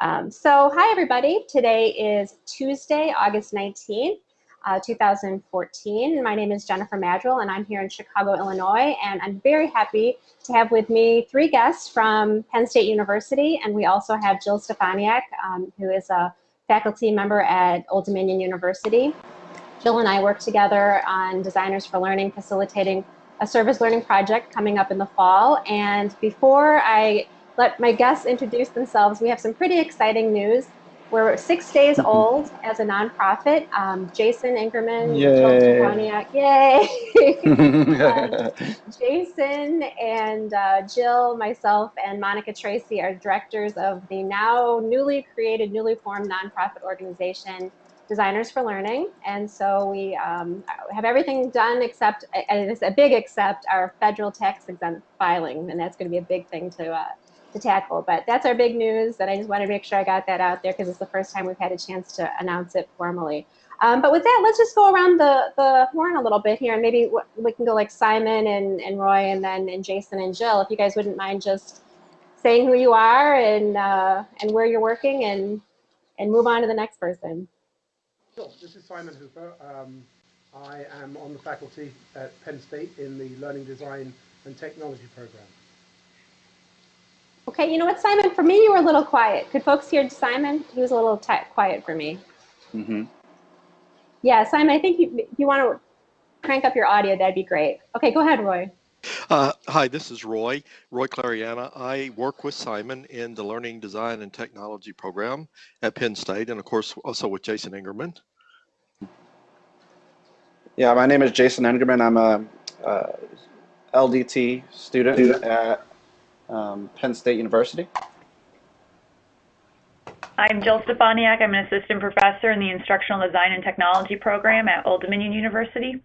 Um, so hi everybody, today is Tuesday, August 19th, uh, 2014. My name is Jennifer Maddrell and I'm here in Chicago, Illinois, and I'm very happy to have with me three guests from Penn State University, and we also have Jill Stefaniak, um, who is a faculty member at Old Dominion University. Jill and I work together on Designers for Learning, facilitating a service learning project coming up in the fall. And before I let my guests introduce themselves. We have some pretty exciting news. We're six days mm-hmm. old as a nonprofit. Um, Jason Engerman, yay, yay. um, Jason and uh, Jill, myself, and Monica Tracy are directors of the now newly created, newly formed nonprofit organization, Designers for Learning. And so we um, have everything done except, and it's a big except, our federal tax exempt filing, and that's going to be a big thing to uh, to tackle. But that's our big news, and I just wanted to make sure I got that out there because it's the first time we've had a chance to announce it formally. Um, but with that, let's just go around the, the horn a little bit here, and maybe we can go like Simon and, and Roy, and then and Jason and Jill, if you guys wouldn't mind just saying who you are and uh, and where you're working, and and move on to the next person. Sure. This is Simon Hooper. Um, I am on the faculty at Penn State in the Learning Design and Technology program. Okay, you know what, Simon? For me, you were a little quiet. Could folks hear Simon? He was a little quiet for me. Mm-hmm. Yeah, Simon, I think you, if you want to crank up your audio, that'd be great. Okay, go ahead, Roy. Uh, hi, this is Roy, Roy Clariana. I work with Simon in the Learning Design and Technology program at Penn State, and of course, also with Jason Engerman. Yeah, my name is Jason Engerman. I'm a, a LDT student at um, Penn State University. I'm Jill Stefaniak. I'm an assistant professor in the Instructional Design and Technology program at Old Dominion University.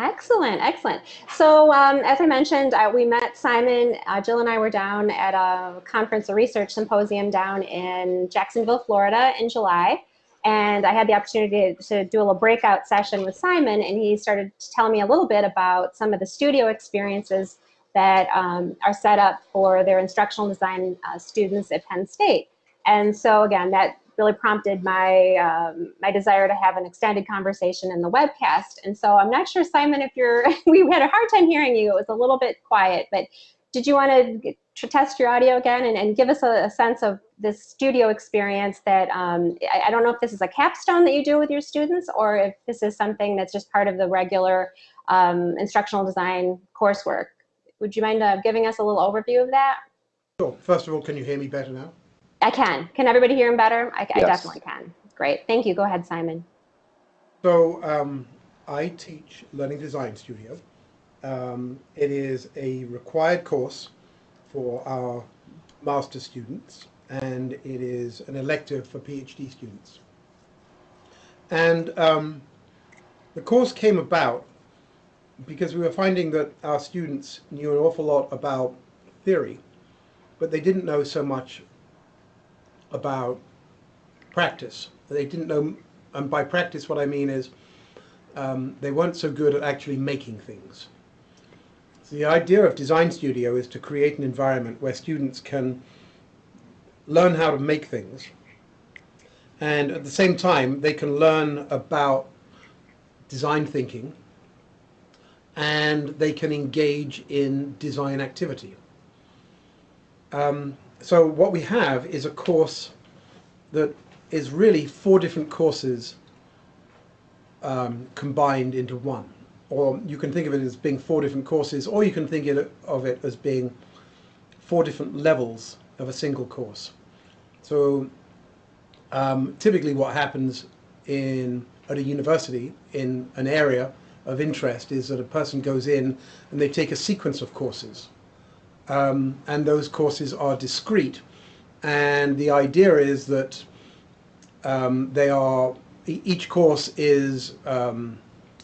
Excellent, excellent. So um, as I mentioned, uh, we met Simon, uh, Jill and I were down at a conference, a research symposium down in Jacksonville, Florida in July. And I had the opportunity to, to do a little breakout session with Simon and he started to tell me a little bit about some of the studio experiences that um, are set up for their instructional design uh, students at Penn State. And so again, that really prompted my, um, my desire to have an extended conversation in the webcast. And so I'm not sure, Simon, if you're, we had a hard time hearing you. It was a little bit quiet, but did you want to test your audio again and, and give us a, a, sense of this studio experience that, um, I, I, don't know if this is a capstone that you do with your students or if this is something that's just part of the regular um, instructional design coursework. Would you mind uh, giving us a little overview of that? Sure. First of all, can you hear me better now? I can. Can everybody hear him better? I, yes. I definitely can. Great. Thank you. Go ahead, Simon. So um, I teach Learning Design Studio. Um, it is a required course for our master students and it is an elective for PhD students. And um, the course came about because we were finding that our students knew an awful lot about theory, but they didn't know so much about practice. They didn't know, and by practice what I mean is um, they weren't so good at actually making things. So the idea of Design Studio is to create an environment where students can learn how to make things and at the same time they can learn about design thinking and they can engage in design activity. Um, so what we have is a course that is really four different courses um, combined into one. Or you can think of it as being four different courses, or you can think of it as being four different levels of a single course. So um, typically what happens in at a university in an area of interest is that a person goes in and they take a sequence of courses. Um, and those courses are discrete. And the idea is that um, they are, each course is um,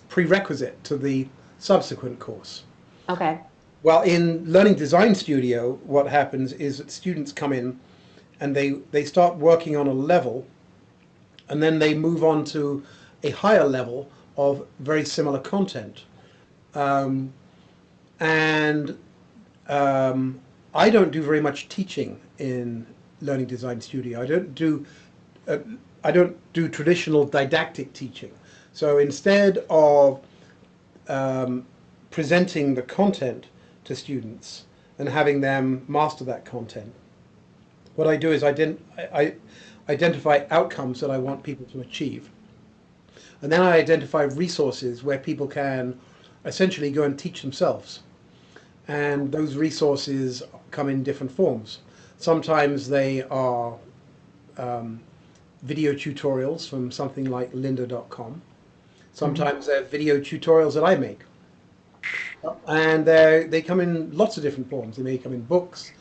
prerequisite to the subsequent course. Okay. Well, in Learning Design Studio, what happens is that students come in and they, they start working on a level and then they move on to a higher level of very similar content. Um, and um, I don't do very much teaching in learning design studio. I don't do uh, I don't do traditional didactic teaching. So instead of um, presenting the content to students and having them master that content, what I do is I, I identify outcomes that I want people to achieve. And then I identify resources where people can essentially go and teach themselves. And those resources come in different forms. Sometimes they are um, video tutorials from something like lynda.com. Sometimes they're video tutorials that I make. And they they come in lots of different forms. They may come in books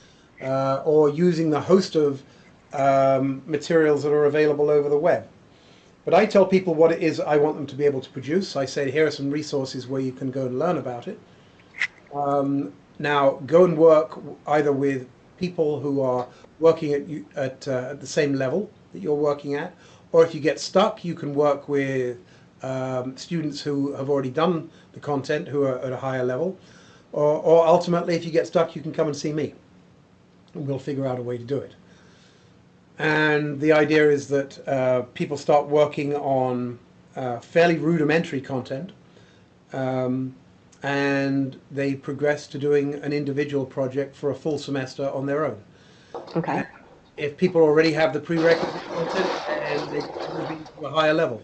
uh, or using the host of um, materials that are available over the web. But I tell people what it is I want them to be able to produce. I say, here are some resources where you can go and learn about it. Um, now, go and work either with people who are working at, at, uh, at the same level that you're working at, or if you get stuck, you can work with um, students who have already done the content who are at a higher level, or, or ultimately, if you get stuck, you can come and see me, and we'll figure out a way to do it. And the idea is that uh, people start working on uh, fairly rudimentary content, um, and they progress to doing an individual project for a full semester on their own. Okay. If people already have the prerequisite content, and they move into a higher level.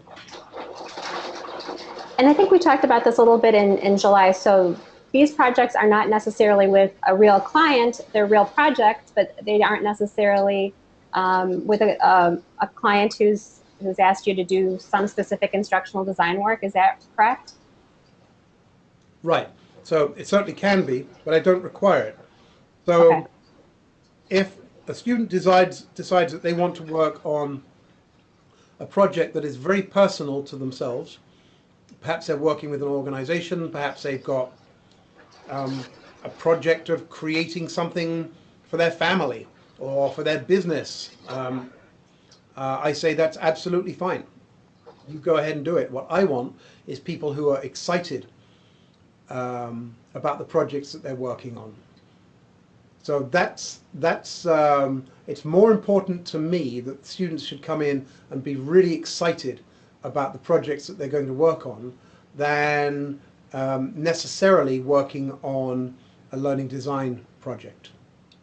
And I think we talked about this a little bit in, in July. So these projects are not necessarily with a real client, they're real projects, but they aren't necessarily um, with a, um, a client who's, who's asked you to do some specific instructional design work. Is that correct? Right. So it certainly can be, but I don't require it. So Okay. if a student decides decides that they want to work on a project that is very personal to themselves, perhaps they're working with an organization, perhaps they've got um, a project of creating something for their family or for their business, um, uh, I say that's absolutely fine. You go ahead and do it. What I want is people who are excited um, about the projects that they're working on. So that's that's um, it's more important to me that students should come in and be really excited about the projects that they're going to work on than um, necessarily working on a learning design project.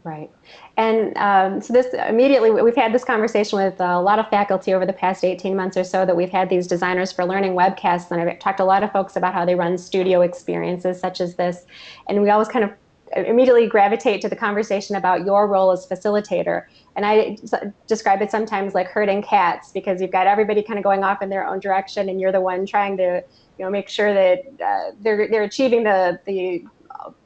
Right. And um, so this immediately, we've had this conversation with a lot of faculty over the past 18 months or so that we've had these designers for learning webcasts. And I've talked to a lot of folks about how they run studio experiences such as this. And we always kind of immediately gravitate to the conversation about your role as facilitator. And I describe it sometimes like herding cats because you've got everybody kind of going off in their own direction and you're the one trying to you know, make sure that uh, they're, they're achieving the, the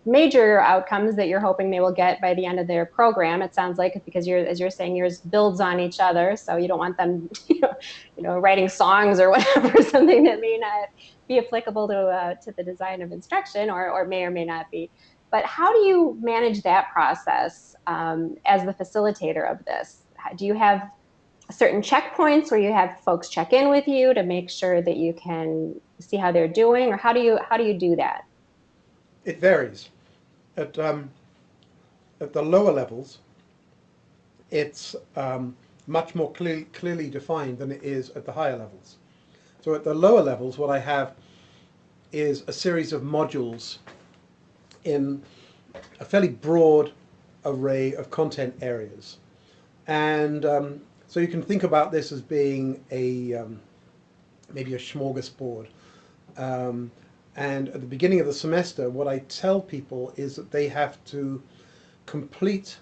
major outcomes that you're hoping they will get by the end of their program. It sounds like because you're, as you're saying, yours builds on each other. So you don't want them, you know, you know writing songs or whatever, something that may not be applicable to, uh, to the design of instruction or, or may or may not be. But how do you manage that process um, as the facilitator of this? Do you have certain checkpoints where you have folks check in with you to make sure that you can see how they're doing, or how do you how do you do that? It varies. At um, at the lower levels, it's um, much more clear, clearly defined than it is at the higher levels. So at the lower levels, what I have is a series of modules in a fairly broad array of content areas. And um, so you can think about this as being a um, maybe a smorgasbord. Um, and at the beginning of the semester, what I tell people is that they have to complete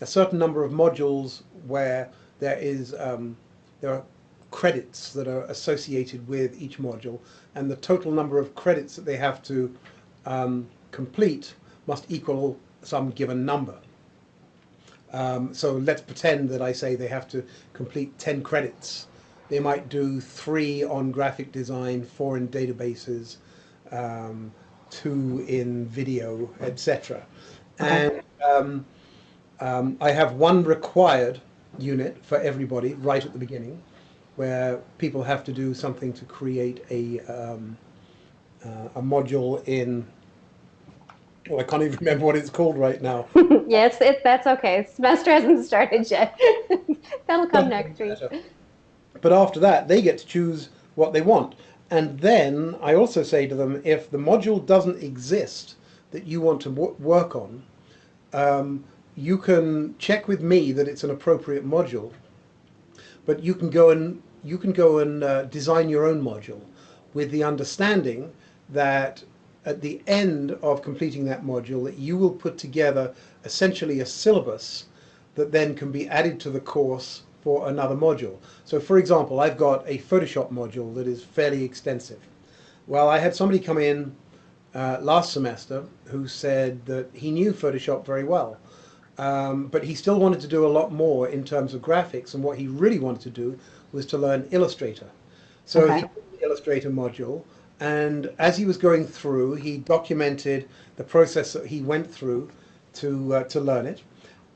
a certain number of modules where there is um, there are credits that are associated with each module, and the total number of credits that they have to um, complete must equal some given number. Um, so let's pretend that I say they have to complete 10 credits. They might do three on graphic design, four in databases, um, two in video, etc. And um, um, I have one required unit for everybody right at the beginning, where people have to do something to create a um, uh, a module in Well, I can't even remember what it's called right now. yes, it's that's okay. Semester hasn't started yet. That'll come next week. But after that, they get to choose what they want. And then I also say to them, if the module doesn't exist that you want to work on, um, you can check with me that it's an appropriate module. But you can go and you can go and uh, design your own module with the understanding that at the end of completing that module that you will put together essentially a syllabus that then can be added to the course for another module. So for example, I've got a Photoshop module that is fairly extensive. Well, I had somebody come in uh, last semester who said that he knew Photoshop very well, um, but he still wanted to do a lot more in terms of graphics, and what he really wanted to do was to learn Illustrator. So Okay. he took the Illustrator module, and as he was going through, he documented the process that he went through to uh, to learn it,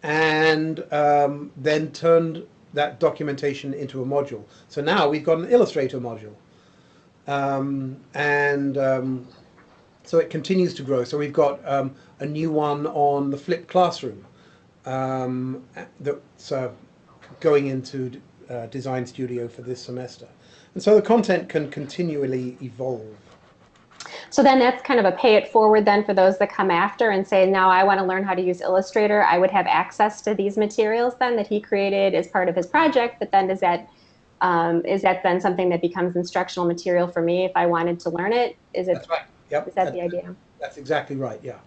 and um, then turned that documentation into a module. So now we've got an Illustrator module, um, and um, so it continues to grow. So we've got um, a new one on the flipped classroom um, that's uh, going into uh, Design Studio for this semester. And so the content can continually evolve. So then that's kind of a pay it forward then for those that come after and say, now I want to learn how to use Illustrator. I would have access to these materials then that he created as part of his project. But then does that um, is that then something that becomes instructional material for me if I wanted to learn it? Is it That's right. Yep. is that the idea? That's exactly right. Yeah.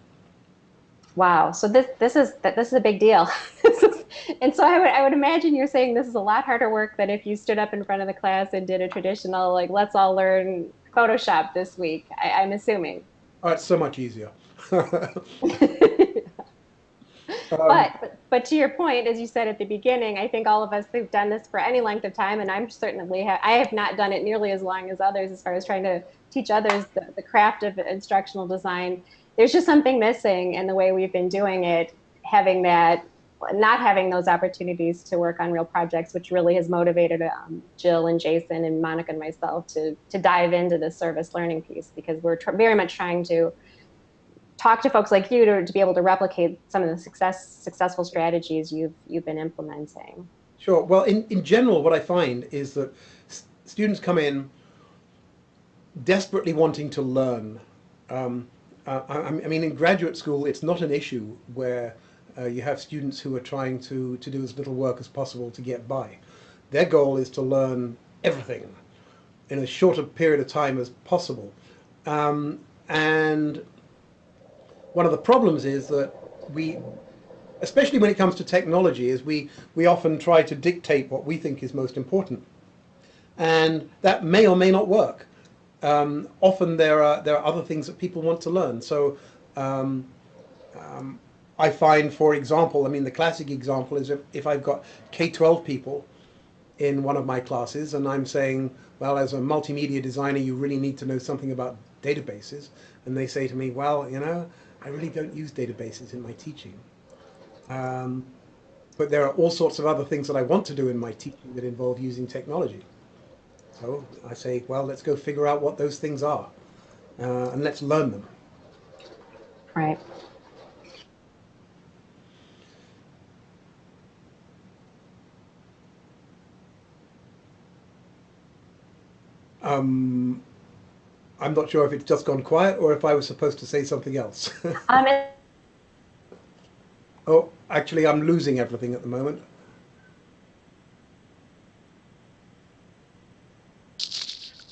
Wow. So this this is that this is a big deal. and so I would I would imagine you're saying this is a lot harder work than if you stood up in front of the class and did a traditional like let's all learn Photoshop this week. I, I'm assuming. Oh, it's so much easier. Um, but, but but to your point, as you said at the beginning, I think all of us who've done this for any length of time, and I'm certainly ha- I have not done it nearly as long as others as far as trying to teach others the, the craft of instructional design. There's just something missing in the way we've been doing it, having that not having those opportunities to work on real projects, which really has motivated um, Jill and Jason and Monica and myself to to dive into the service learning piece because we're very much trying to talk to folks like you to, to be able to replicate some of the success successful strategies you've you've been implementing. Sure. Well, in, in general, what I find is that students come in desperately wanting to learn. Um, uh, I, I mean, in graduate school, it's not an issue where uh, you have students who are trying to, to do as little work as possible to get by. Their goal is to learn everything in as short a period of time as possible. Um, and one of the problems is that we especially when it comes to technology, is we, we often try to dictate what we think is most important. And that may or may not work. Um, often there are, there are other things that people want to learn. So um, um, I find, for example, I mean, the classic example is if, if I've got K-12 people in one of my classes and I'm saying, well, as a multimedia designer, you really need to know something about databases. And they say to me, well, you know, I really don't use databases in my teaching. Um, but there are all sorts of other things that I want to do in my teaching that involve using technology. So I say, well, let's go figure out what those things are uh, and let's learn them. Right. Um, I'm not sure if it's just gone quiet or if I was supposed to say something else. Um, and- oh, actually, I'm losing everything at the moment.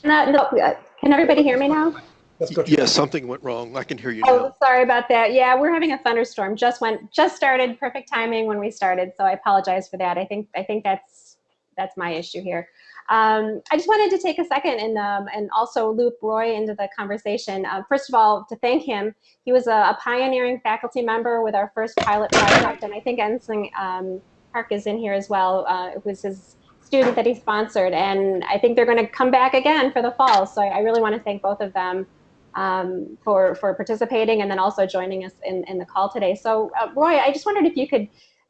no, no, uh, can everybody hear me now? That's Yes, something went wrong. I can hear you Oh, now. sorry about that. Yeah, we're having a thunderstorm. Just went, just started. Perfect timing when we started. So I apologize for that. I think, I think that's that's my issue here. Um, I just wanted to take a second and um, and also loop Roy into the conversation. Uh, first of all, to thank him. He was a, a pioneering faculty member with our first pilot project, and I think Insung um, Park is in here as well. Uh, it was his student that he sponsored, and I think they're going to come back again for the fall. So I, I really want to thank both of them um, for for participating and then also joining us in, in the call today. So, uh, Roy, I just wondered if you could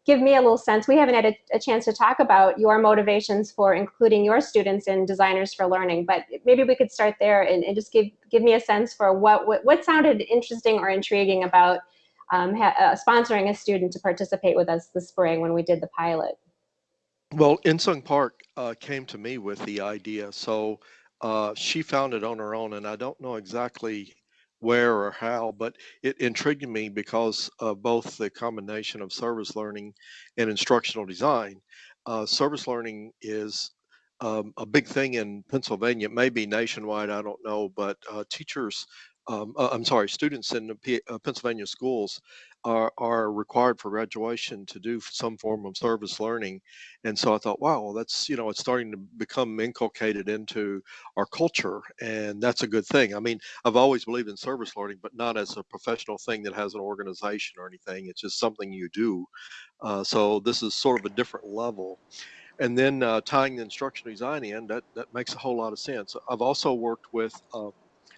give me a little sense. We haven't had a, a chance to talk about your motivations for including your students in Designers for Learning, but maybe we could start there and, and just give give me a sense for what, what what sounded interesting or intriguing about um, uh, sponsoring a student to participate with us this spring when we did the pilot. Well, Insung Park uh, came to me with the idea, so uh, she found it on her own, and I don't know exactly where or how, but it intrigued me because of both the combination of service learning and instructional design. Uh, service learning is um, a big thing in Pennsylvania. It may be nationwide, I don't know, but uh, teachers, um, uh, I'm sorry, students in P- uh, Pennsylvania schools are, are required for graduation to do some form of service learning. And so I thought, wow, well, that's, you know, it's starting to become inculcated into our culture. And that's a good thing. I mean, I've always believed in service learning, but not as a professional thing that has an organization or anything. It's just something you do. Uh, so this is sort of a different level and then uh, tying the instructional design in that that makes a whole lot of sense i've also worked with uh,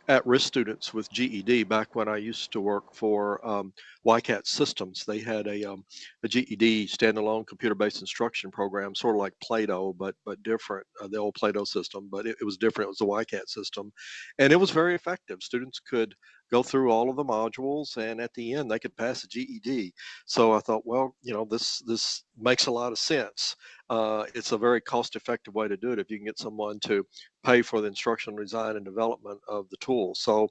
at-risk students with ged back when i used to work for um, WICAT systems. They had a, um, a ged standalone computer-based instruction program sort of like plato but but different uh, the old plato system but it, it was different. It was the WICAT system. And it was very effective. Students could go through all of the modules and at the end they could pass a GED. So I thought, well, you know, this this makes a lot of sense. Uh, it's a very cost effective way to do it if you can get someone to pay for the instructional design and development of the tool. So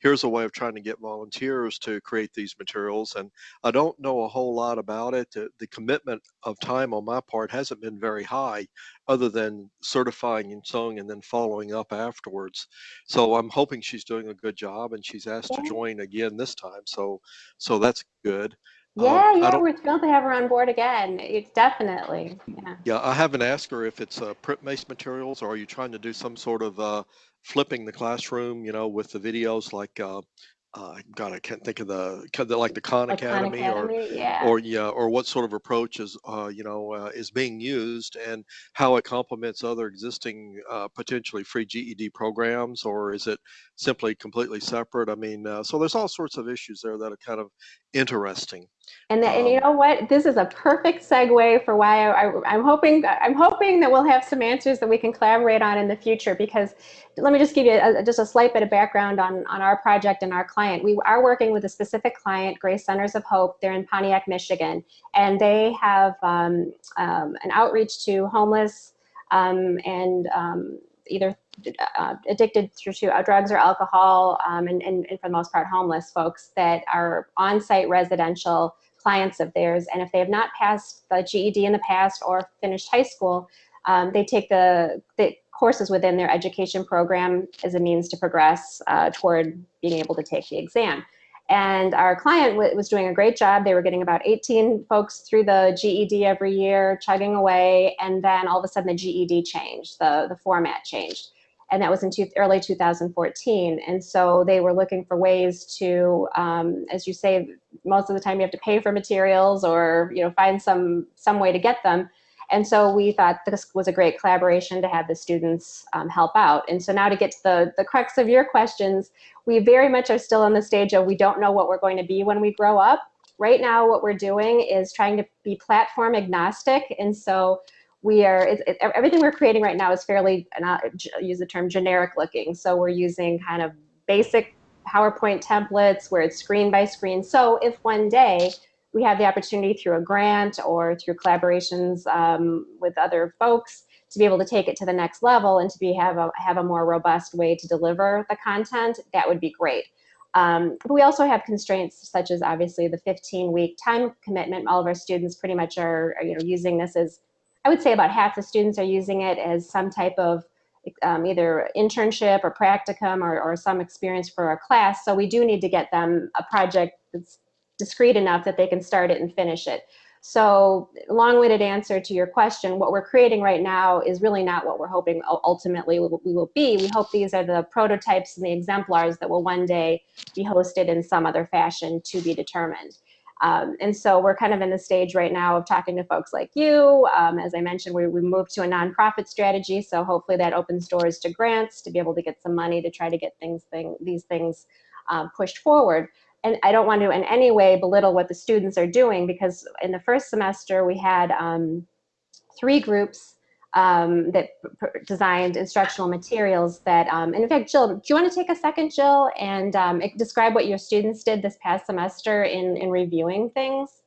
here's a way of trying to get volunteers to create these materials. And I don't know a whole lot about it. The, the commitment of time on my part hasn't been very high other than certifying and sewing and then following up afterwards. So I'm hoping she's doing a good job and she's asked to join again this time. So so that's good. Um, Yeah, I yeah, we're thrilled to have her on board again. It's definitely, yeah. Yeah, I haven't asked her if it's uh, print-based materials or are you trying to do some sort of uh, flipping the classroom, you know, with the videos like, uh, uh, God, I can't think of the, like the Khan Like Khan Academy or yeah. or yeah, or what sort of approach is uh, you know uh, is being used and how it complements other existing uh, potentially free GED programs, or is it simply completely separate? I mean, uh, so there's all sorts of issues there that are kind of interesting. And that, and you Um, know what? This is a perfect segue for why I, I, I'm hoping I'm hoping that we'll have some answers that we can collaborate on in the future. Because let me just give you a, just a slight bit of background on on our project and our client. We are working with a specific client, Grace Centers of Hope. They're in Pontiac, Michigan, and they have um, um, an outreach to homeless um, and um, either uh, addicted to drugs or alcohol, um, and, and, and for the most part homeless folks that are on-site residential clients of theirs. And if they have not passed the GED in the past or finished high school, um, they take the, the courses within their education program as a means to progress uh, toward being able to take the exam. And our client was doing a great job. They were getting about 18 folks through the GED every year, chugging away. And then all of a sudden the GED changed, the, the format changed. And that was in two, early 2014. And so they were looking for ways to, um, as you say, most of the time you have to pay for materials or you know find some some way to get them. And so we thought this was a great collaboration to have the students um, help out. And so now to get to the, the crux of your questions, we very much are still in the stage of we don't know what we're going to be when we grow up. Right now, what we're doing is trying to be platform agnostic. And so we are, it, it, everything we're creating right now is fairly, and I'll use the term generic looking. So we're using kind of basic PowerPoint templates where it's screen by screen. So if one day we have the opportunity through a grant or through collaborations um, with other folks to be able to take it to the next level and to be have a have a more robust way to deliver the content, that would be great. Um, but we also have constraints such as obviously the 15 week time commitment. All of our students pretty much are, are, you know using this as I would say about half the students are using it as some type of um, either internship or practicum or, or some experience for a class. So we do need to get them a project that's discrete enough that they can start it and finish it. So long-winded answer to your question, what we're creating right now is really not what we're hoping ultimately we will, be. We hope these are the prototypes and the exemplars that will one day be hosted in some other fashion to be determined. Um, and so we're kind of in the stage right now of talking to folks like you. Um, as I mentioned, we, we moved to a nonprofit strategy, so hopefully that opens doors to grants to be able to get some money to try to get things thing, these things um, pushed forward. And I don't want to in any way belittle what the students are doing because in the first semester we had um, three groups um, that designed instructional materials that, um, and in fact, Jill, do you want to take a second, Jill, and um, describe what your students did this past semester in, in reviewing things?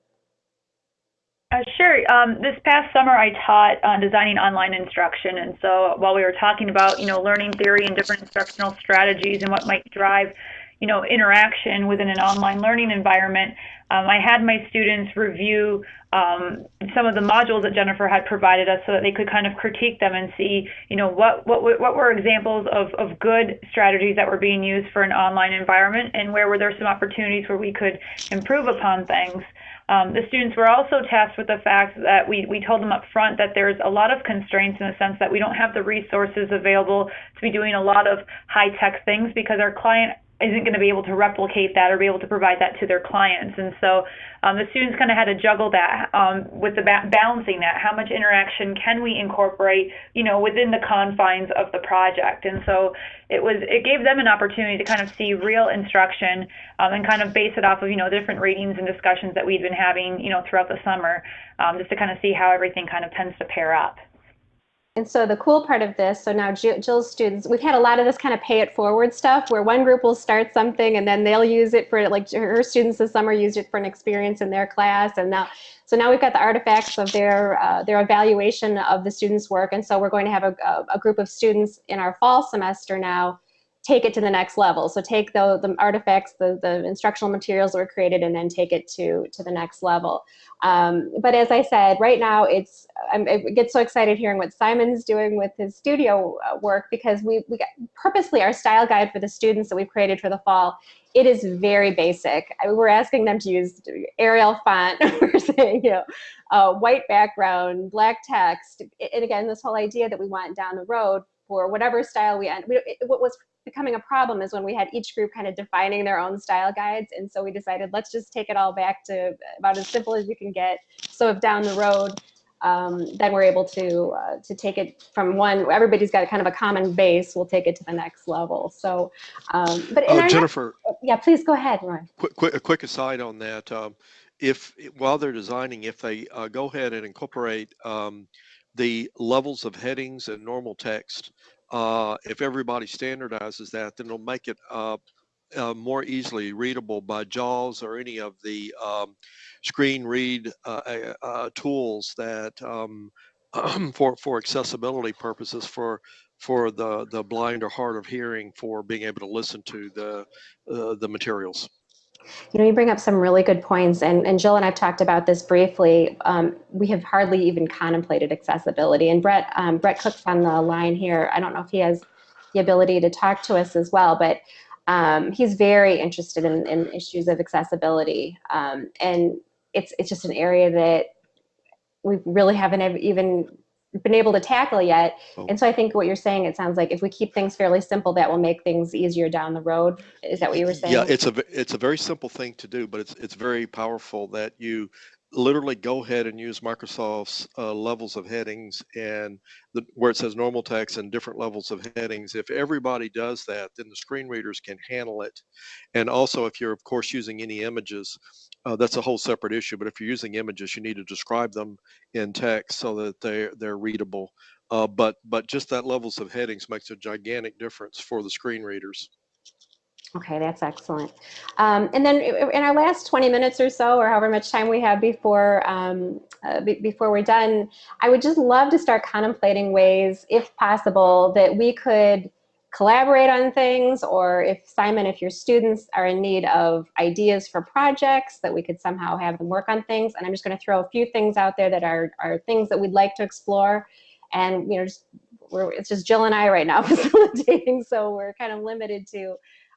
Uh, sure. Um, this past summer, I taught uh, designing online instruction, and so while we were talking about, you know, learning theory and different instructional strategies and what might drive, you know, interaction within an online learning environment, um, I had my students review um, some of the modules that Jennifer had provided us so that they could kind of critique them and see, you know, what what what were examples of of good strategies that were being used for an online environment, and where were there some opportunities where we could improve upon things. Um, the students were also tasked with the fact that we, we told them up front that there's a lot of constraints in the sense that we don't have the resources available to be doing a lot of high tech things because our client isn't going to be able to replicate that or be able to provide that to their clients. And so um, the students kind of had to juggle that um, with the ba- balancing that. How much interaction can we incorporate, you know, within the confines of the project? And so it was it gave them an opportunity to kind of see real instruction um, and kind of base it off of you know different ratings and discussions that we'd been having, you know, throughout the summer, um, just to kind of see how everything kind of tends to pair up. And so the cool part of this, so now Jill's students, we've had a lot of this kind of pay it forward stuff where one group will start something and then they'll use it for like her students this summer used it for an experience in their class. And now so now we've got the artifacts of their uh, their evaluation of the students' work. And so we're going to have a, a, a group of students in our fall semester now take it to the next level. So take the, the artifacts, the, the instructional materials that were created and then take it to, to the next level. Um, but as I said, right now it's, I'm, I get so excited hearing what Simon's doing with his studio uh, work because we, we purposely our style guide for the students that we've created for the fall, it is very basic. I we're asking them to use Arial font. we're saying, you know, uh, white background, black text. And again, this whole idea that we want down the road for whatever style we end. We, it, what was becoming a problem is when we had each group kind of defining their own style guides. And so we decided, let's just take it all back to about as simple as you can get. So if down the road, um, then we're able to uh, to take it from one. Everybody's got kind of a common base. We'll take it to the next level. So, um, but Oh, our next- Jennifer, yeah, please go ahead, quick, quick, a quick aside on that. Um, if while they're designing, if they uh, go ahead and incorporate um, the levels of headings and normal text, uh, if everybody standardizes that, then it'll make it uh, uh, more easily readable by JAWS or any of the um, screen read uh, uh, tools that um, for for accessibility purposes for for the the blind or hard of hearing for being able to listen to the the materials. You know, you bring up some really good points, and, and Jill and I've talked about this briefly. Um, we have hardly even contemplated accessibility, and Brett um, Brett Cook's on the line here. I don't know if he has the ability to talk to us as well, but um, he's very interested in, in issues of accessibility, um, and it's it's just an area that we really haven't even been able to tackle yet. Oh. And so I think what you're saying, it sounds like if we keep things fairly simple, that will make things easier down the road. Is that what you were saying? Yeah, it's a it's a very simple thing to do, but it's it's very powerful that you literally go ahead and use Microsoft's uh, levels of headings and the, where it says normal text and different levels of headings. If everybody does that, then the screen readers can handle it. And also, if you're of course using any images, uh, that's a whole separate issue. But if you're using images, you need to describe them in text so that they they're readable. Uh, but but just that levels of headings makes a gigantic difference for the screen readers. Okay, that's excellent. Um, and then in our last 20 minutes or so, or however much time we have before um, uh, be- before we're done, I would just love to start contemplating ways, if possible, that we could collaborate on things, or if Simon, if your students are in need of ideas for projects, that we could somehow have them work on things. And I'm just going to throw a few things out there that are are things that we'd like to explore, and you know, just it's just Jill and I right now facilitating, so we're kind of limited to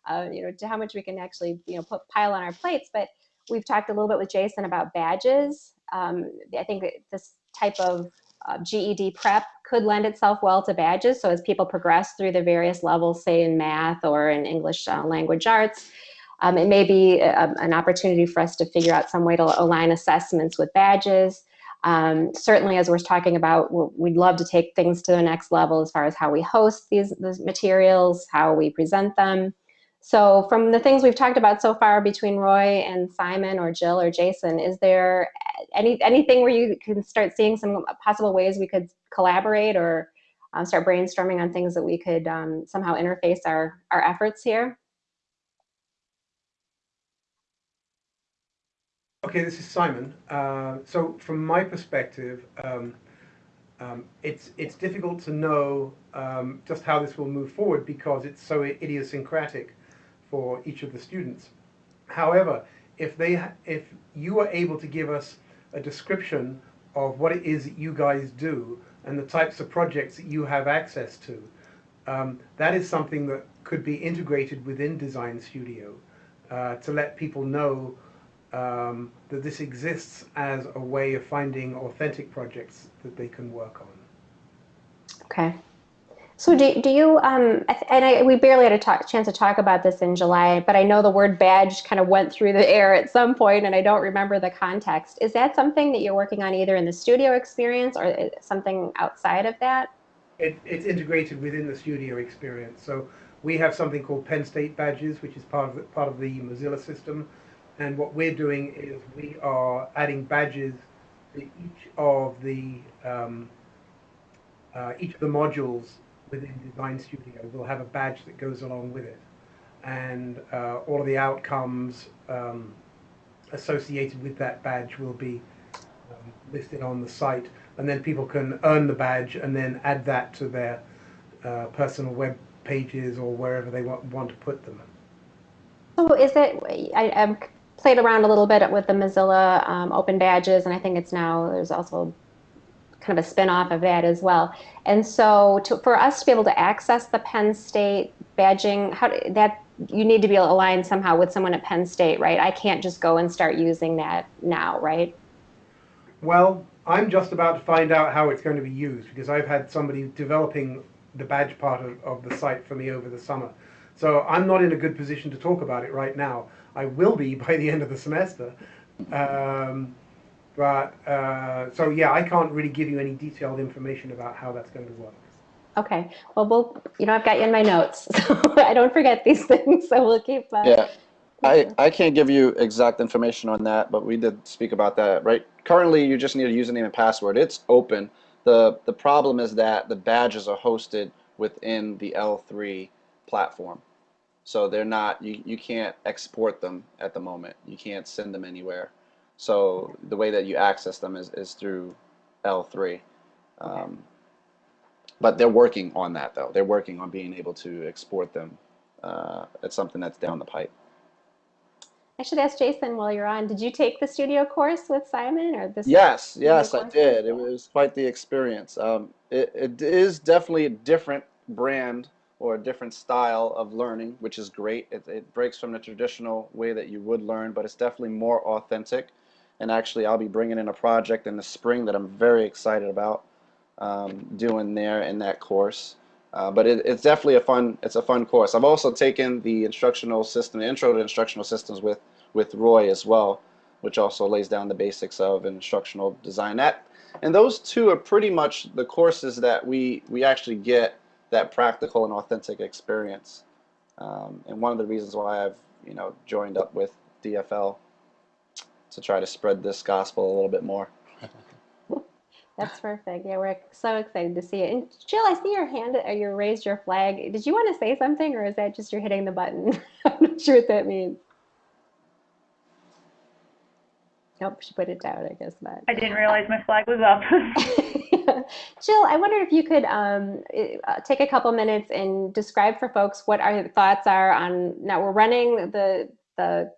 uh, you know, to how much we can actually, you know, put pile on our plates. But we've talked a little bit with Jason about badges. Um, I think this type of uh, GED prep could lend itself well to badges. So as people progress through the various levels, say in math or in English uh, language arts, um, it may be a, an opportunity for us to figure out some way to align assessments with badges. Um, certainly, as we're talking about, we'd love to take things to the next level as far as how we host these, these materials, how we present them. So from the things we've talked about so far between Roy and Simon or Jill or Jason, is there any anything where you can start seeing some possible ways we could collaborate or um, start brainstorming on things that we could um, somehow interface our, our efforts here? Okay, this is Simon. Uh, so from my perspective, um, um, it's it's difficult to know um, just how this will move forward because it's so idiosyncratic for each of the students. However, if they if you are able to give us a description of what it is that you guys do and the types of projects that you have access to, um, that is something that could be integrated within Design Studio uh, to let people know um, that this exists as a way of finding authentic projects that they can work on. Okay. So do, do you, um, and I, we barely had a talk, chance to talk about this in July, but I know the word badge kind of went through the air at some point and I don't remember the context. Is that something that you're working on either in the studio experience or something outside of that? It, it's integrated within the studio experience. So we have something called Penn State badges, which is part of the, part of the Mozilla system. And what we're doing is we are adding badges to each of the um, uh, each of the modules within Design Studio will have a badge that goes along with it. And uh, all of the outcomes um, associated with that badge will be um, listed on the site. And then people can earn the badge and then add that to their uh, personal web pages or wherever they want, want to put them. So is it, I, I've played around a little bit with the Mozilla um, open badges and I think it's now, there's also kind of a spin-off of that as well. And so to, for us to be able to access the Penn State badging, how that you need to be aligned somehow with someone at Penn State, right? I can't just go and start using that now, right? Well, I'm just about to find out how it's going to be used because I've had somebody developing the badge part of, of the site for me over the summer. So I'm not in a good position to talk about it right now. I will be by the end of the semester. Um, but, uh, so yeah, I can't really give you any detailed information about how that's going to work. Okay. Well, we'll, you know, I've got you in my notes, so I don't forget these things. So we'll keep. Uh, yeah. I, I can't give you exact information on that, but we did speak about that, right? Currently, you just need a username and password. It's open. The, the problem is that the badges are hosted within the L3 platform. So they're not, you, you can't export them at the moment. You can't send them anywhere. So the way that you access them is, is through L3. Um, but they're working on that though. They're working on being able to export them. Uh, it's something that's down the pipe. I should ask Jason while you're on, did you take the studio course with Simon or this? Yes, yes, I did. It was quite the experience. Um, it, it is definitely a different brand or a different style of learning, which is great. It, it breaks from the traditional way that you would learn, but it's definitely more authentic and actually I'll be bringing in a project in the spring that I'm very excited about um, doing there in that course. Uh, but it, it's definitely a fun it's a fun course. I've also taken the instructional system, intro to instructional systems with with Roy as well, which also lays down the basics of instructional design. That and those two are pretty much the courses that we we actually get that practical and authentic experience. Um, and one of the reasons why I've you know joined up with DFL to try to spread this gospel a little bit more. That's perfect. Yeah, we're so excited to see it. And Jill, I see your hand or you raised your flag. Did you want to say something or is that just you're hitting the button? I'm not sure what that means. Nope, she put it down, I guess not. I didn't realize my flag was up. Jill, I wondered if you could um, uh, take a couple minutes and describe for folks what our thoughts are on, now we're running the, the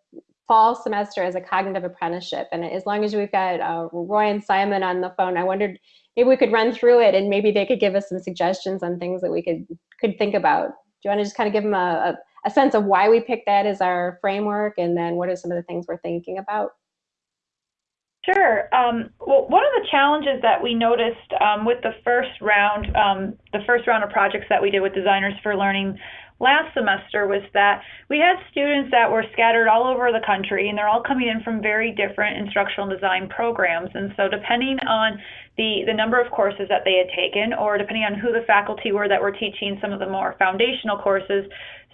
fall semester as a cognitive apprenticeship. And as long as we've got uh, Roy and Simon on the phone, I wondered maybe we could run through it and maybe they could give us some suggestions on things that we could could think about. Do you want to just kind of give them a, a, a sense of why we picked that as our framework and then what are some of the things we're thinking about? Sure. Um, well, one of the challenges that we noticed um, with the first round, um, the first round of projects that we did with Designers for Learning last semester was that we had students that were scattered all over the country and they're all coming in from very different instructional design programs. And so depending on the, the number of courses that they had taken or depending on who the faculty were that were teaching some of the more foundational courses,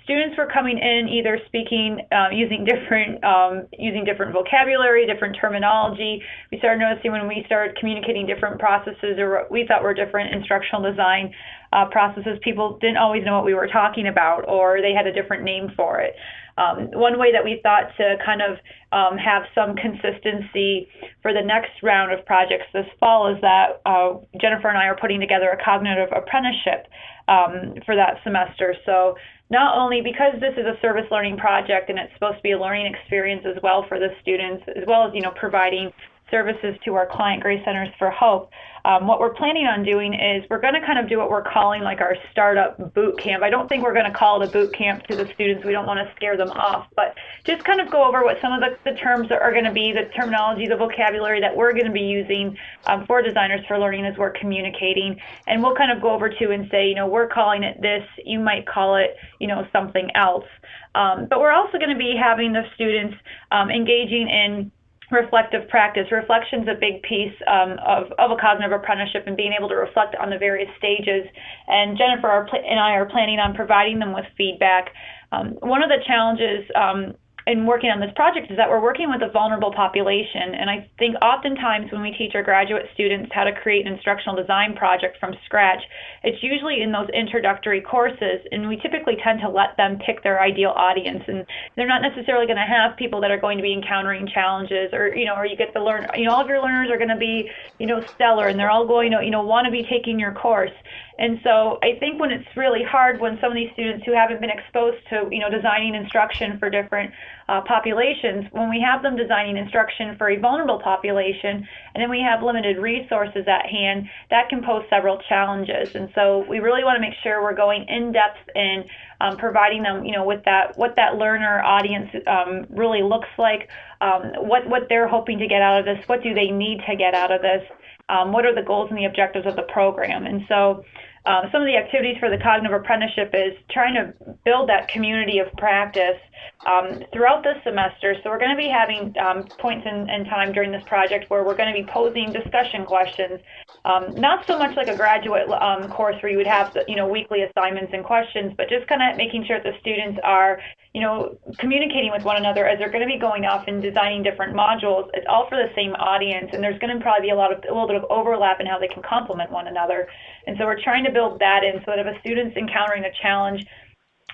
students were coming in either speaking uh, using different um, using different vocabulary, different terminology. We started noticing when we started communicating different processes or what we thought were different instructional design uh, processes, people didn't always know what we were talking about, or they had a different name for it. Um, one way that we thought to kind of um, have some consistency for the next round of projects this fall is that uh, Jennifer and I are putting together a cognitive apprenticeship um, for that semester. So not only because this is a service learning project and it's supposed to be a learning experience as well for the students, as well as you know providing services to our client Grace Centers for Hope. Um, what we're planning on doing is we're going to kind of do what we're calling like our startup boot camp. I don't think we're going to call it a boot camp to the students. We don't want to scare them off, but just kind of go over what some of the, the terms are going to be, the terminology, the vocabulary that we're going to be using um, for designers for learning as we're communicating. And we'll kind of go over to and say, you know, we're calling it this, you might call it, you know, something else. Um, but we're also going to be having the students um, engaging in reflective practice. Reflection is a big piece um, of, of a cognitive apprenticeship and being able to reflect on the various stages. And Jennifer and I are planning on providing them with feedback. Um, one of the challenges um, in working on this project is that we're working with a vulnerable population. And I think oftentimes when we teach our graduate students how to create an instructional design project from scratch, it's usually in those introductory courses. And we typically tend to let them pick their ideal audience. And they're not necessarily going to have people that are going to be encountering challenges or, you know, or you get to learn, you know, all of your learners are going to be, you know, stellar and they're all going to, you know, want to be taking your course. And so I think when it's really hard when some of these students who haven't been exposed to, you know, designing instruction for different uh, populations, when we have them designing instruction for a vulnerable population, and then we have limited resources at hand, that can pose several challenges. And so we really want to make sure we're going in depth in um, providing them, you know, with that what that learner audience um, really looks like, um, what what they're hoping to get out of this, what do they need to get out of this, um, what are the goals and the objectives of the program, and so. Um, some of the activities for the cognitive apprenticeship is trying to build that community of practice um, throughout the semester. So we're going to be having um, points in, in, time during this project where we're going to be posing discussion questions. Um, not so much like a graduate um, course where you would have you know weekly assignments and questions, but just kind of making sure that the students are you know communicating with one another as they're going to be going off and designing different modules. It's all for the same audience, and there's going to probably be a lot of a little bit of overlap in how they can complement one another. And so we're trying to build that in so that if a student's encountering a challenge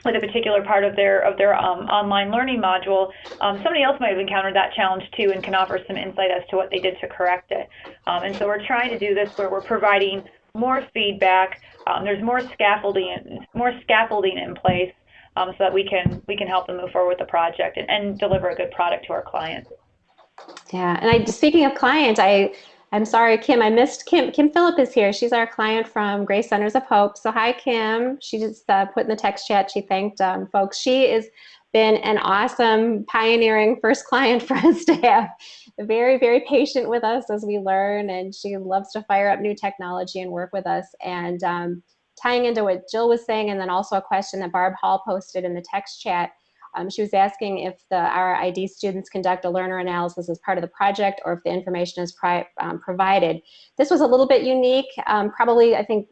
with a particular part of their of their um, online learning module, um, somebody else might have encountered that challenge too and can offer some insight as to what they did to correct it. Um, and so we're trying to do this where we're providing more feedback. Um, there's more scaffolding more scaffolding in place um, so that we can we can help them move forward with the project and, and deliver a good product to our clients. Yeah, and I speaking of clients, I I'm sorry, Kim, I missed Kim. Kim Phillip is here. She's our client from Grace Centers of Hope. So hi, Kim. She just uh, put in the text chat. She thanked um, folks. She has been an awesome pioneering first client for us to have. Very, very patient with us as we learn, and she loves to fire up new technology and work with us. And um, tying into what Jill was saying, and then also a question that Barb Hall posted in the text chat, um, she was asking if the RID students conduct a learner analysis as part of the project or if the information is um, provided. This was a little bit unique. Um, probably, I think,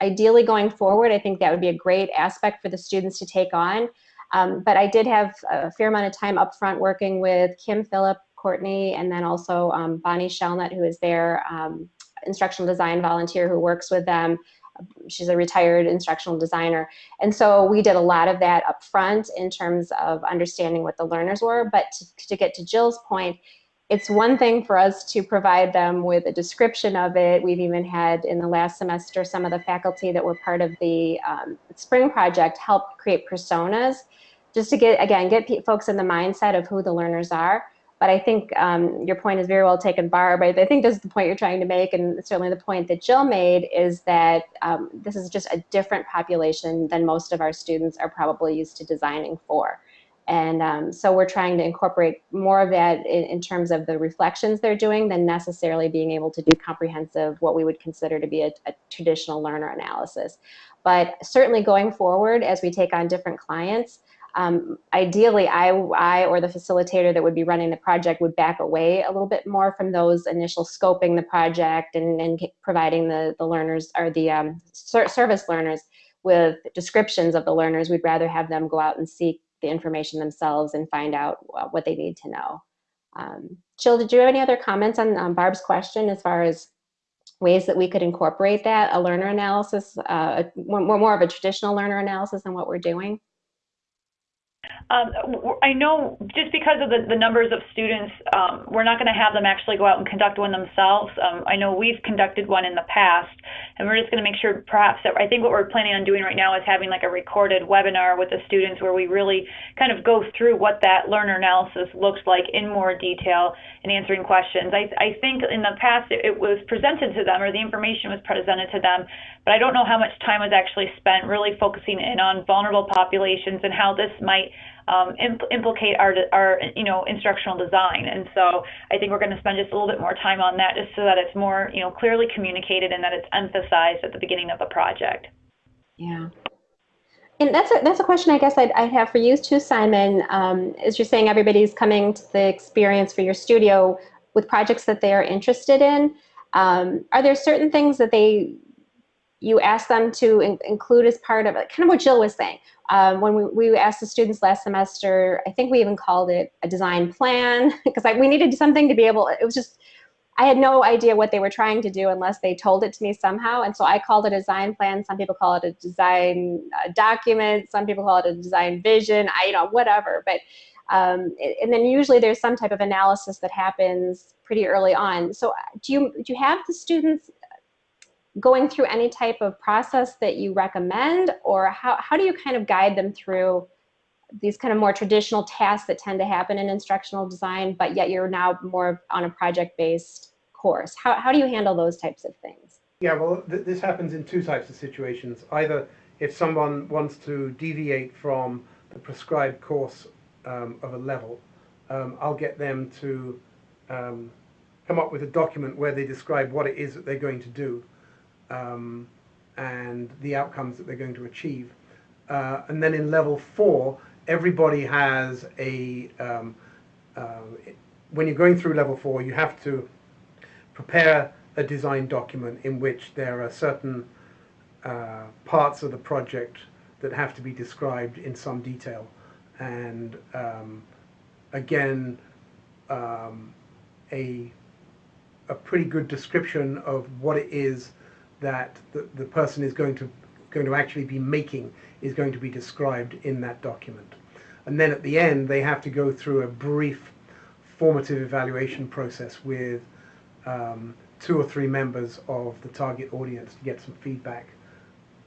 ideally going forward, I think that would be a great aspect for the students to take on. Um, but I did have a fair amount of time up front working with Kim Phillip, Courtney, and then also um, Bonnie Shellnut, who is their um, instructional design volunteer who works with them she's a retired instructional designer. And so we did a lot of that up front in terms of understanding what the learners were. But to, to get to Jill's point, it's one thing for us to provide them with a description of it. We've even had in the last semester some of the faculty that were part of the um, spring project help create personas just to get, again, get folks in the mindset of who the learners are. But I think um, your point is very well taken, Barb. I, think this is the point you're trying to make, and certainly the point that Jill made is that um, this is just a different population than most of our students are probably used to designing for. And um, so we're trying to incorporate more of that in, in, terms of the reflections they're doing than necessarily being able to do comprehensive, what we would consider to be a, a traditional learner analysis. But certainly going forward, as we take on different clients, um, ideally, I, I or the facilitator that would be running the project would back away a little bit more from those initial scoping the project and, and providing the, the learners or the um, ser service learners with descriptions of the learners. We'd rather have them go out and seek the information themselves and find out what they need to know. Um, Jill, did you have any other comments on Barb's question as far as ways that we could incorporate that, a learner analysis, uh, more, more of a traditional learner analysis than what we're doing? Um, I know just because of the, the numbers of students, um, we're not going to have them actually go out and conduct one themselves. Um, I know we've conducted one in the past, and we're just going to make sure perhaps that I think what we're planning on doing right now is having like a recorded webinar with the students where we really kind of go through what that learner analysis looks like in more detail and answering questions. I, I think in the past it, it was presented to them or the information was presented to them, but I don't know how much time was actually spent really focusing in on vulnerable populations and how this might um, impl- implicate our, our, you know, instructional design. And so I think we're going to spend just a little bit more time on that just so that it's more, you know, clearly communicated and that it's emphasized at the beginning of the project. Yeah. And that's a, that's a question I guess I'd, I'd have for you too, Simon. Um, as you're saying, everybody's coming to the experience for your studio with projects that they are interested in. Um, are there certain things that they you ask them to in, include as part of it? Kind of what Jill was saying. Um, when we, we asked the students last semester, I think we even called it a design plan because we needed something to be able, it was just, I had no idea what they were trying to do unless they told it to me somehow. And so I called it a design plan. Some people call it a design uh, document. Some people call it a design vision, I, you know, whatever. But, um, and then usually there's some type of analysis that happens pretty early on. So uh, do you, do you have the students going through any type of process that you recommend or how, how do you kind of guide them through these kind of more traditional tasks that tend to happen in instructional design, but yet you're now more on a project-based course. How, how do you handle those types of things? Yeah, well, th this happens in two types of situations. Either if someone wants to deviate from the prescribed course um, of a level, um, I'll get them to um, come up with a document where they describe what it is that they're going to do um, and the outcomes that they're going to achieve. Uh, and then in level four, everybody has a, um, uh, when you're going through level four, you have to prepare a design document in which there are certain uh, parts of the project that have to be described in some detail. And um, again, um, a, a pretty good description of what it is that the, the person is going to going to actually be making is going to be described in that document. And then at the end, they have to go through a brief formative evaluation process with um, two or three members of the target audience to get some feedback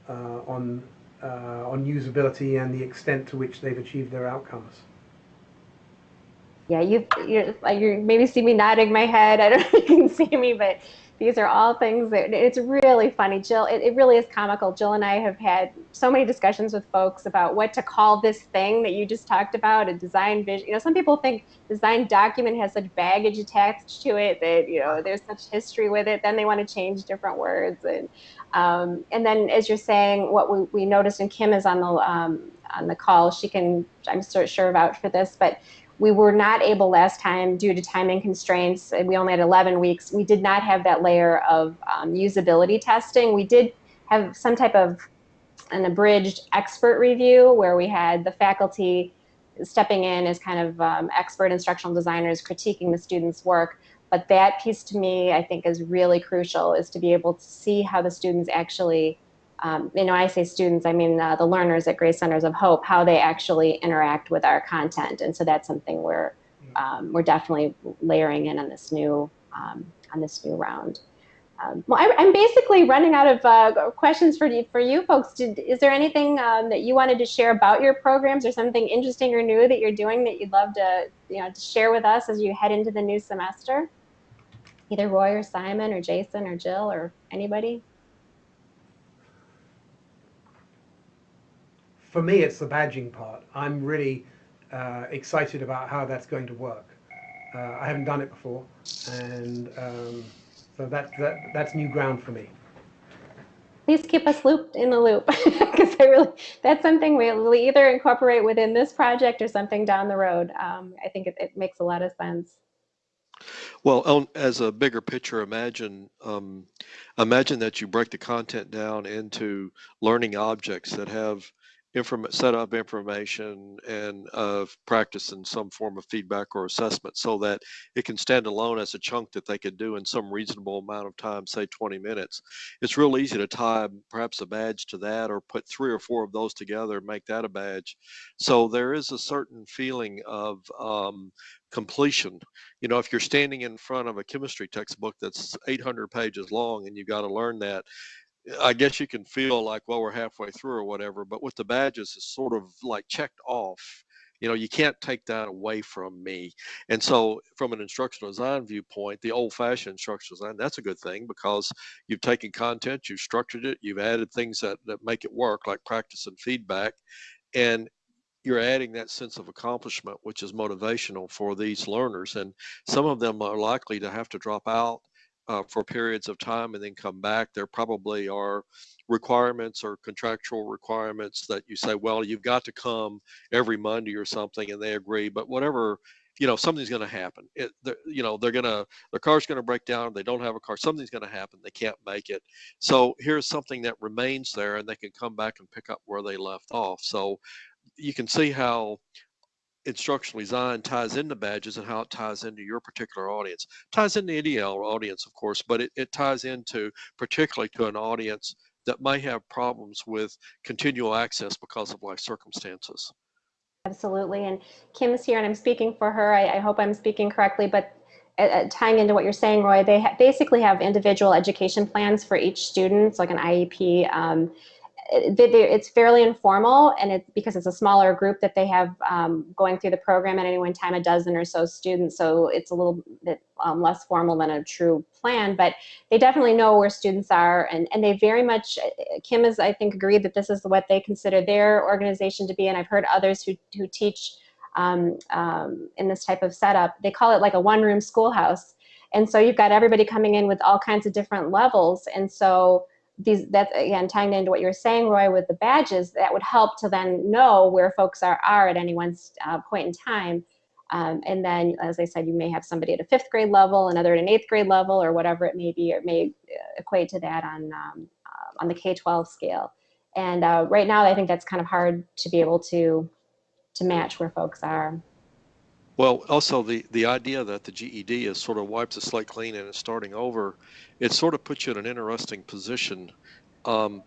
uh, on uh, on usability and the extent to which they've achieved their outcomes. Yeah, you you you maybe see me nodding my head. I don't know if you can see me, but these are all things that it's really funny. Jill, it, it, really is comical. Jill and I have had so many discussions with folks about what to call this thing that you just talked about, a design vision. You know, some people think design document has such baggage attached to it that, you know, there's such history with it. Then they want to change different words. And, um, and then as you're saying, what we, we noticed, and Kim is on the, um, on the call, she can, I'm sure vouch for this, but we were not able last time due to timing constraints. We only had 11 weeks. We did not have that layer of um, usability testing. We did have some type of an abridged expert review where we had the faculty stepping in as kind of um, expert instructional designers critiquing the students' work. But that piece to me, I think, is really crucial, is to be able to see how the students actually um, you know, I say students, I mean uh, the learners at Grace Centers of Hope, how they actually interact with our content. And so that's something we're, um, we're definitely layering in on this new, um, on this new round. Um, well, I, am basically running out of uh, questions for you, for you folks. Did, is there anything um, that you wanted to share about your programs or something interesting or new that you're doing that you'd love to, you know, to share with us as you head into the new semester? Either Roy or Simon or Jason or Jill or anybody? For me, it's the badging part. I'm really uh, excited about how that's going to work. Uh, I haven't done it before, and um, so that, that that's new ground for me. Please keep us looped in the loop because I really that's something we'll either incorporate within this project or something down the road. Um, I think it, it makes a lot of sense. Well, as a bigger picture, imagine um, imagine that you break the content down into learning objects that have inform set up information and uh, practice in some form of feedback or assessment, so that it can stand alone as a chunk that they could do in some reasonable amount of time, say 20 minutes. It's real easy to tie perhaps a badge to that, or put three or four of those together and make that a badge. So there is a certain feeling of um, completion. You know, if you're standing in front of a chemistry textbook that's 800 pages long and you've got to learn that, I guess you can feel like, well, we're halfway through or whatever. But with the badges, it's sort of like checked off. You know, you can't take that away from me. And so, from an instructional design viewpoint, the old fashioned instructional design, that's a good thing because you've taken content, you've structured it, you've added things that, that make it work, like practice and feedback. And you're adding that sense of accomplishment, which is motivational for these learners. And some of them are likely to have to drop out uh, for periods of time and then come back. There probably are requirements or contractual requirements that you say, well, you've got to come every Monday or something, and they agree. But whatever, you know, something's going to happen. It, you know, they're going to, their car's going to break down. They don't have a car. Something's going to happen. They can't make it. So here's something that remains there, and they can come back and pick up where they left off. So you can see how instructional design ties into badges and how it ties into your particular audience. ties into any audience, of course, but it, it ties into particularly to an audience that may have problems with continual access because of life circumstances. Absolutely. And Kim's here and I'm speaking for her. I, I hope I'm speaking correctly, but uh, uh tying into what you're saying, Roy, they ha basically have individual education plans for each student, it's like an IEP. Um, it's fairly informal and it's because it's a smaller group that they have um, going through the program at any one time a dozen or so students so it's a little bit um, less formal than a true plan but they definitely know where students are and, and they very much Kim has I think agreed that this is what they consider their organization to be and I've heard others who, who teach um, um in this type of setup. They call it like a one-room schoolhouse and so you've got everybody coming in with all kinds of different levels and so these that's again tying into what you were saying roy with the badges that would help to then know where folks are are at any one uh, point in time. Um, and then as i said you may have somebody at a fifth grade level another at an eighth grade level or whatever it may be it may uh, equate to that on um, uh, on the k-12 scale. And uh, right now i think that's kind of hard to be able to to match where folks are well, also the, the idea that the GED is sort of wipes the slate clean and is starting over, it sort of puts you in an interesting position um,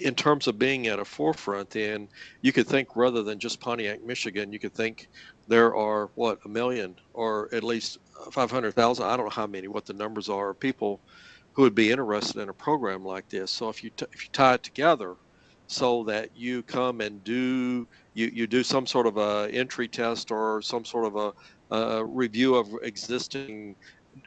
in terms of being at a forefront. And you could think rather than just Pontiac, Michigan, you could think there are what a million or at least 500,000. I don't know how many, what the numbers are, people who would be interested in a program like this. So if you if you tie it together, so that you come and do you, you do some sort of a entry test or some sort of a, a review of existing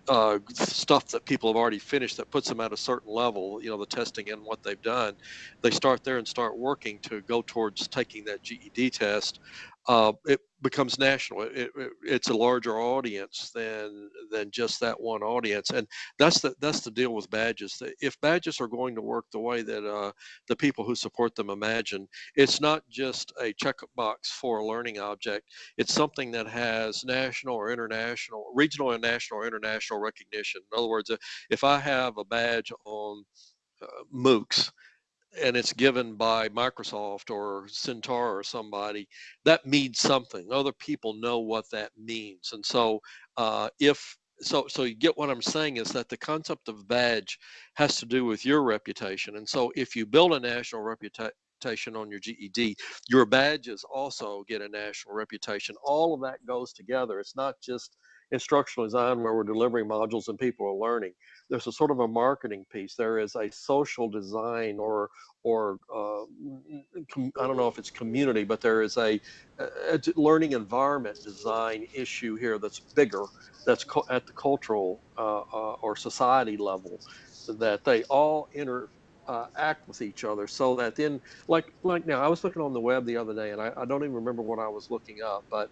uh, stuff that people have already finished that puts them at a certain level, you know, the testing and what they've done, they start there and start working to go towards taking that GED test. Uh, it becomes national. It, it, it's a larger audience than than just that one audience, and that's the that's the deal with badges. If badges are going to work the way that uh, the people who support them imagine, it's not just a checkbox for a learning object. It's something that has national or international, regional and national or international recognition. In other words, if I have a badge on uh, MOOCs and it's given by Microsoft or Centaur or somebody, that means something. Other people know what that means. And so uh, if so so you get what I'm saying is that the concept of badge has to do with your reputation. And so if you build a national reputation on your GED, your badges also get a national reputation. All of that goes together. It's not just instructional design where we're delivering modules and people are learning. There's a sort of a marketing piece. There is a social design or or uh, I don't know if it's community, but there is a, a learning environment design issue here that's bigger, that's at the cultural uh, uh, or society level, that they all inter uh, act with each other so that then like like now i was looking on the web the other day and I, I, don't even remember what i was looking up but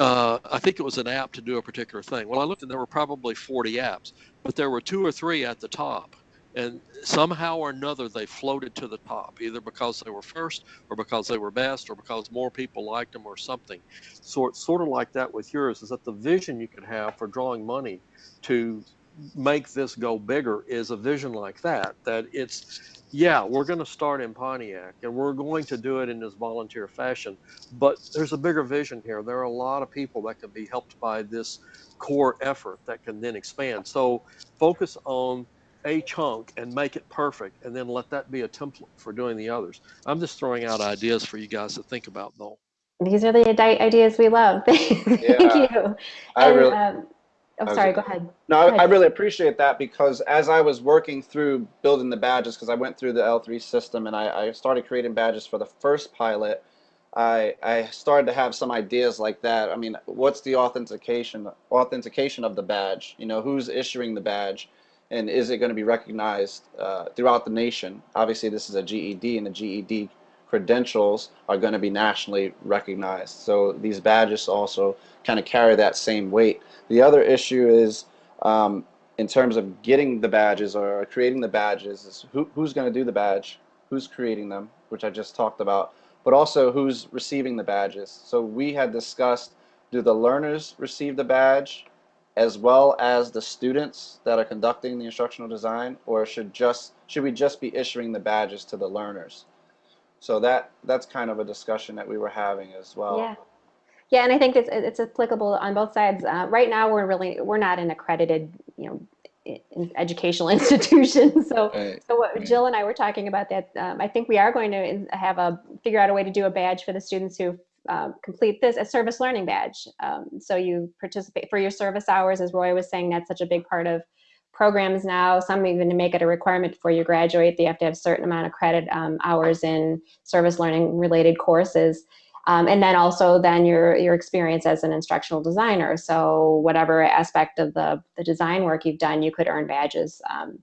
uh, I think it was an app to do a particular thing. Well, I looked and there were probably 40 apps, but there were two or three at the top and somehow or another they floated to the top, either because they were first, or because they were best, or because more people liked them, or something. So it's sort of like that with yours. Is that the vision you could have for drawing money to make this go bigger is a vision like that. That it's yeah, we're going to start in Pontiac and we're going to do it in this volunteer fashion, but there's a bigger vision here. There are a lot of people that can be helped by this core effort that can then expand. So focus on a chunk and make it perfect and then let that be a template for doing the others. I'm just throwing out ideas for you guys to think about though. These are the ideas we love. Thank Yeah. you. I And, really, um, oh, was sorry, go ahead. No, I, I ahead. really appreciate that because as I was working through building the badges, because I went through the L3 system and I, I started creating badges for the first pilot, I I started to have some ideas like that. I mean, what's the authentication authentication of the badge? You know, who's issuing the badge, and is it going to be recognized uh, throughout the nation? Obviously, this is a GED, and the GED credentials are going to be nationally recognized. So these badges also kind of carry that same weight. The other issue is um, in terms of getting the badges or creating the badges is who, who's going to do the badge, who's creating them, which I just talked about, but also who's receiving the badges. So we had discussed do the learners receive the badge as well as the students that are conducting the instructional design or should just should we just be issuing the badges to the learners? So that that's kind of a discussion that we were having as well. Yeah. Yeah, and I think it's it's applicable on both sides. Uh, right now, we're really we're not an accredited, you know, in- educational institution. So, Right. so what. Jill and I were talking about that. Um, I think we are going to have a figure out a way to do a badge for the students who um, complete this a service learning badge. Um, so you participate for your service hours, as Roy was saying. That's such a big part of programs now. Some even to make it a requirement before you graduate, they have to have a certain amount of credit um, hours in service learning related courses. Um, and then also then your your experience as an instructional designer. So whatever aspect of the the design work you've done, you could earn badges um,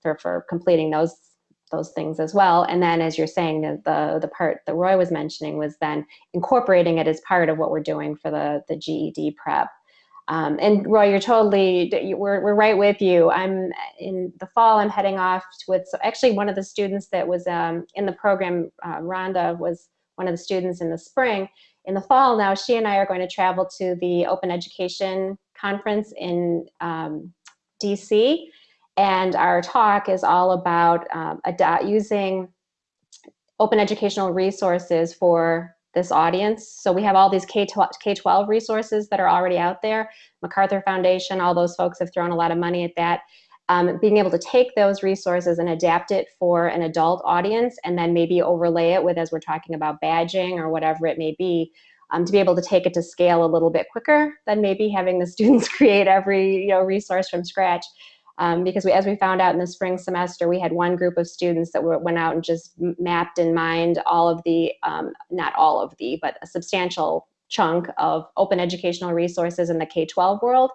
for for completing those those things as well. And then as you're saying, the the, the part that Roy was mentioning was then incorporating it as part of what we're doing for the the GED prep. Um, and Roy, you're totally we're we're right with you. I'm in the fall. I'm heading off with so actually one of the students that was um, in the program. Uh, Rhonda was one of the students in the spring. In the fall now, she and I are going to travel to the Open Education Conference in um, DC. And our talk is all about um, using open educational resources for this audience. So we have all these K-12, K-12 resources that are already out there. MacArthur Foundation, all those folks have thrown a lot of money at that um, being able to take those resources and adapt it for an adult audience and then maybe overlay it with as we're talking about badging or whatever it may be um, to be able to take it to scale a little bit quicker than maybe having the students create every you know resource from scratch um, because we, as we found out in the spring semester we had one group of students that were, went out and just mapped in mind all of the um, not all of the but a substantial chunk of open educational resources in the k-12 world.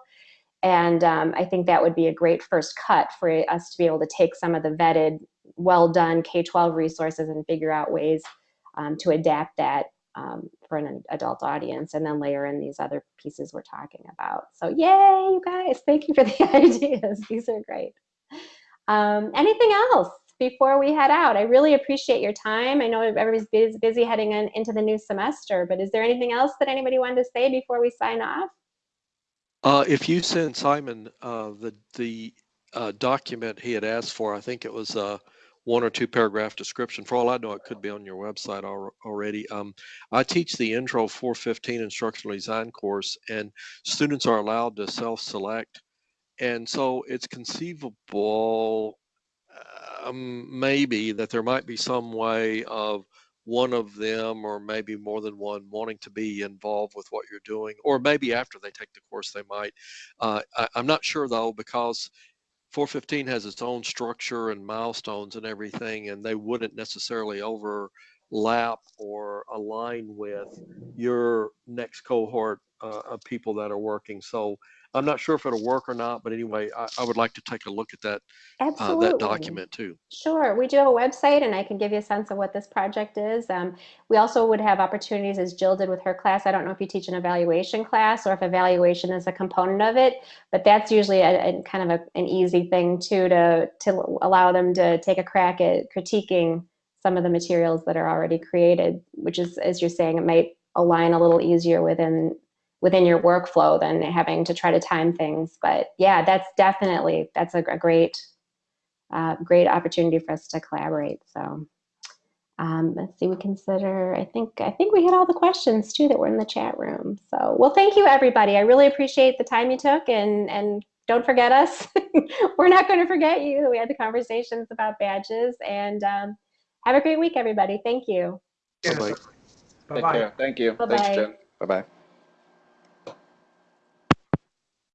And um, I think that would be a great first cut for us to be able to take some of the vetted, well done K 12 resources and figure out ways um, to adapt that um, for an adult audience and then layer in these other pieces we're talking about. So, yay, you guys. Thank you for the ideas. These are great. Um, anything else before we head out? I really appreciate your time. I know everybody's busy, heading in, into the new semester, but is there anything else that anybody wanted to say before we sign off? Uh, if you send Simon uh, the the uh, document he had asked for, I think it was a one or two paragraph description. For all I know, it could be on your website al- already. Um, I teach the Intro 415 Instructional Design course, and students are allowed to self-select, and so it's conceivable, um, maybe that there might be some way of one of them or maybe more than one wanting to be involved with what you're doing or maybe after they take the course they might uh, I, i'm not sure though because 415 has its own structure and milestones and everything and they wouldn't necessarily overlap or align with your next cohort uh, of people that are working. So I'm not sure if it'll work or not, but anyway, I, I would like to take a look at that, uh, that document too. Sure, we do have a website and I can give you a sense of what this project is. Um, we also would have opportunities as Jill did with her class. I don't know if you teach an evaluation class or if evaluation is a component of it, but that's usually a, a kind of a, an easy thing too to, to allow them to take a crack at critiquing some of the materials that are already created, which is, as you're saying, it might align a little easier within within your workflow than having to try to time things. But yeah, that's definitely, that's a, a great uh, great opportunity for us to collaborate. So um, let's see, we consider, I think, I think we had all the questions too that were in the chat room. So, well, thank you everybody. I really appreciate the time you took and, and don't forget us. We're not going to forget you. We had the conversations about badges and um, have a great week, everybody. Thank you. Bye-bye. Take care. Thank you. Bye-bye. Thanks, Jen. Bye bye.